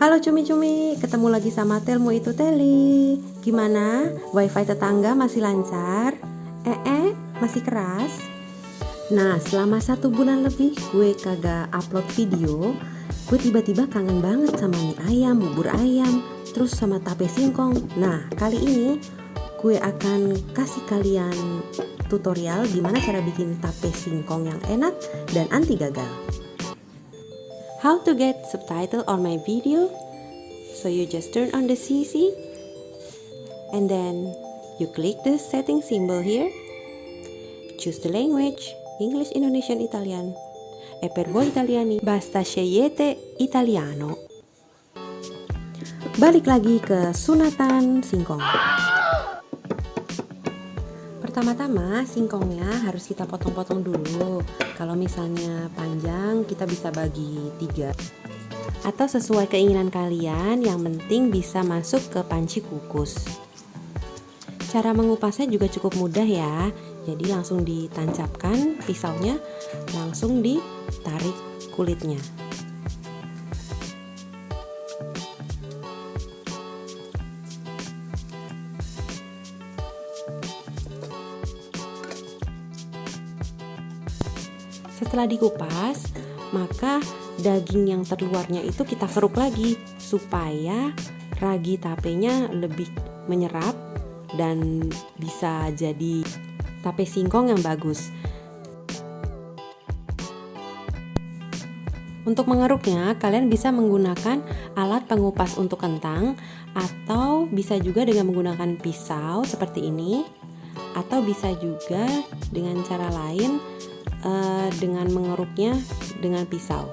Halo cumi-cumi, ketemu lagi sama Telmu itu Teli Gimana? Wifi tetangga masih lancar? Eh eh, masih keras? Nah, selama satu bulan lebih gue kagak upload video Gue tiba-tiba kangen banget sama mie ayam, bubur ayam, terus sama tape singkong Nah, kali ini gue akan kasih kalian tutorial gimana cara bikin tape singkong yang enak dan anti gagal how to get subtitle on my video. So you just turn on the CC and then you click the setting symbol here. Choose the language English Indonesian Italian. E per voi italiani basta scegliete italiano. Balik lagi ke sunatan singkong Pertama-tama singkongnya harus kita potong-potong dulu. Kalau misalnya panjang kita bisa bagi tiga. Atau sesuai keinginan kalian yang penting bisa masuk ke panci kukus. Cara mengupasnya juga cukup mudah ya. Jadi langsung ditancapkan pisaunya Langsung ditarik kulitnya Setelah dikupas, maka daging yang terluarnya itu kita keruk lagi supaya ragi tapenya lebih menyerap dan bisa jadi tape singkong yang bagus. Untuk mengeruknya, kalian bisa menggunakan alat pengupas untuk kentang atau bisa juga dengan menggunakan pisau seperti ini atau bisa juga dengan cara lain uh, dengan mengeruknya dengan pisau.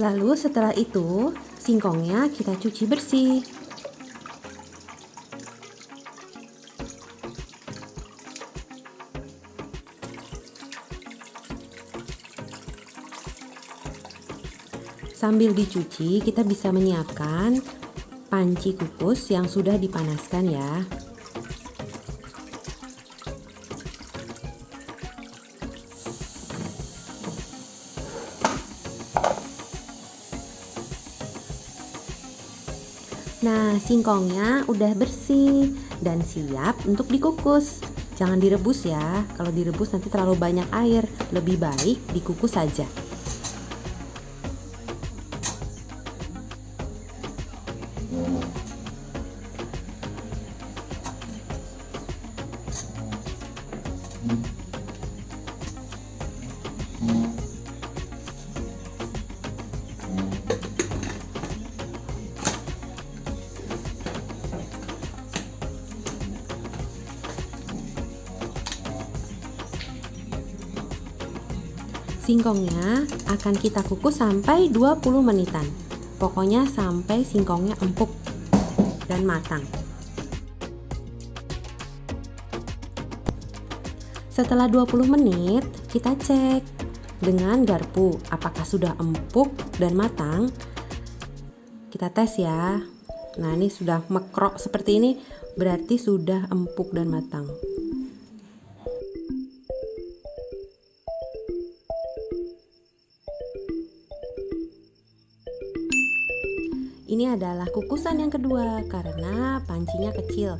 Lalu setelah itu singkongnya kita cuci bersih. Sambil dicuci, kita bisa menyiapkan panci kukus yang sudah dipanaskan ya. Nah, singkongnya udah bersih dan siap untuk dikukus. Jangan direbus ya, kalau direbus nanti terlalu banyak air. Lebih baik dikukus saja. Singkongnya akan kita kukus sampai 20 menitan. Pokoknya sampai singkongnya empuk dan matang. Setelah 20 menit, kita cek dengan garpu apakah sudah empuk dan matang. Kita tes ya. Nah, ini sudah mekrok seperti ini, berarti sudah empuk dan matang. Ini adalah kukusan yang kedua karena pancinya kecil.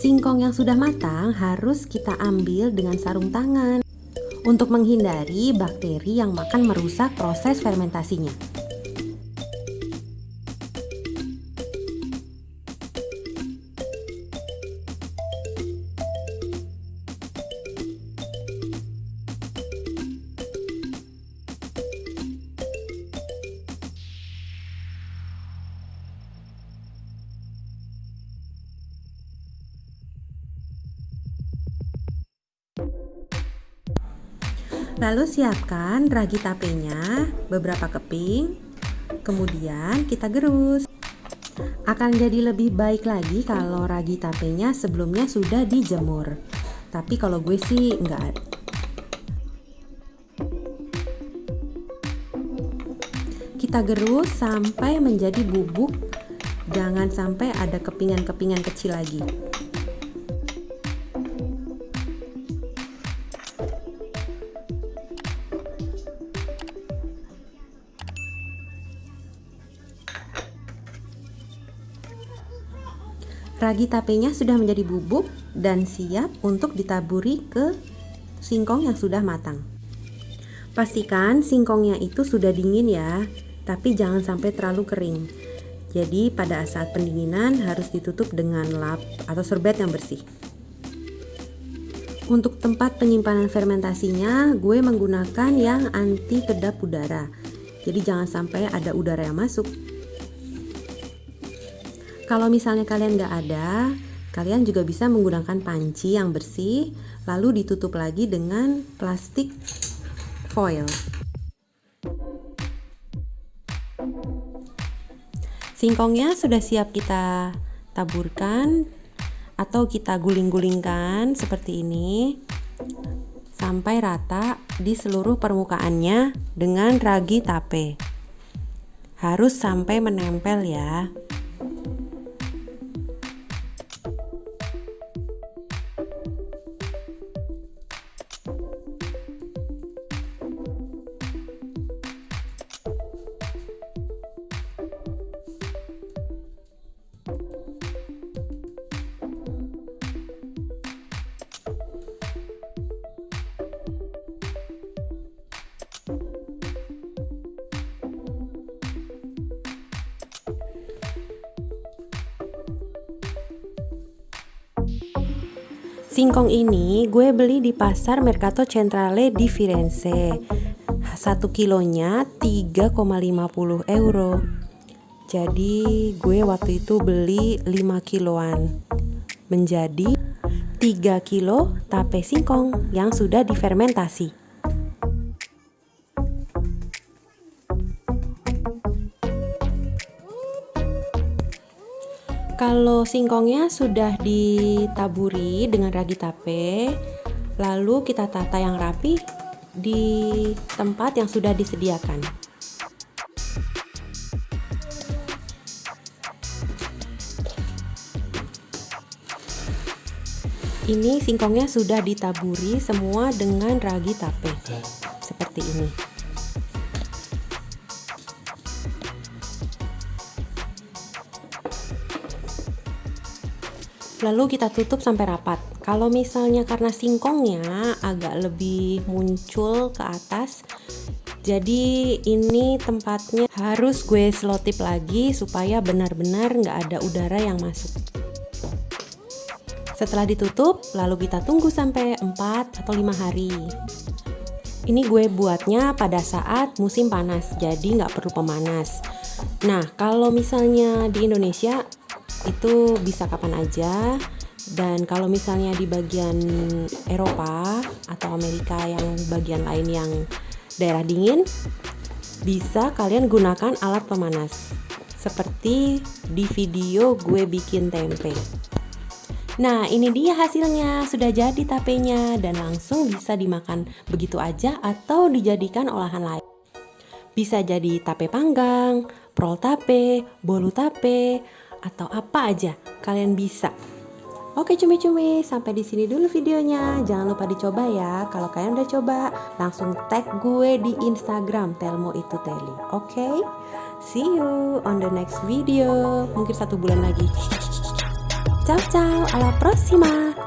Singkong yang sudah matang harus kita ambil dengan sarung tangan untuk menghindari bakteri yang makan merusak proses fermentasinya. Lalu siapkan ragi tapenya beberapa keping, kemudian kita gerus. Akan jadi lebih baik lagi kalau ragi tapenya sebelumnya sudah dijemur. Tapi kalau gue sih enggak. Kita gerus sampai menjadi bubuk. Jangan sampai ada kepingan-kepingan kecil lagi. Ragi tapenya sudah menjadi bubuk dan siap untuk ditaburi ke singkong yang sudah matang. Pastikan singkongnya itu sudah dingin ya, tapi jangan sampai terlalu kering. Jadi pada saat pendinginan harus ditutup dengan lap atau serbet yang bersih. Untuk tempat penyimpanan fermentasinya, gue menggunakan yang anti kedap udara. Jadi jangan sampai ada udara yang masuk. Kalau misalnya kalian nggak ada, kalian juga bisa menggunakan panci yang bersih, lalu ditutup lagi dengan plastik foil. Singkongnya sudah siap kita taburkan atau kita guling-gulingkan seperti ini sampai rata di seluruh permukaannya dengan ragi tape. Harus sampai menempel ya. Singkong ini gue beli di pasar Mercato Centrale di Firenze. Satu kilonya 3,50 euro. Jadi gue waktu itu beli 5 kiloan. Menjadi 3 kilo tape singkong yang sudah difermentasi. Kalau singkongnya sudah ditaburi dengan ragi tape, lalu kita tata yang rapi di tempat yang sudah disediakan. Ini singkongnya sudah ditaburi semua dengan ragi tape. Seperti ini. Lalu kita tutup sampai rapat. Kalau misalnya karena singkongnya agak lebih muncul ke atas jadi ini tempatnya harus gue selotip lagi supaya benar-benar nggak ada udara yang masuk. Setelah ditutup lalu kita tunggu sampai 4 atau 5 hari. Ini gue buatnya pada saat musim panas jadi nggak perlu pemanas. Nah kalau misalnya di Indonesia itu bisa kapan aja. Dan kalau misalnya di bagian Eropa atau Amerika yang bagian lain yang daerah dingin bisa kalian gunakan alat pemanas. Seperti di video gue bikin tempe. Nah ini dia hasilnya. Sudah jadi tapenya dan langsung bisa dimakan begitu aja atau dijadikan olahan lain. Bisa jadi tape panggang, prol tape, bolu tape, atau apa aja kalian bisa. Oke cumi-cumi, sampai di sini dulu videonya. Jangan lupa dicoba ya. Kalau kalian udah coba, langsung tag gue di Instagram Telmo itu Teli. Oke? See you on the next video. Mungkin satu bulan lagi. Ciao ciao, alla prossima.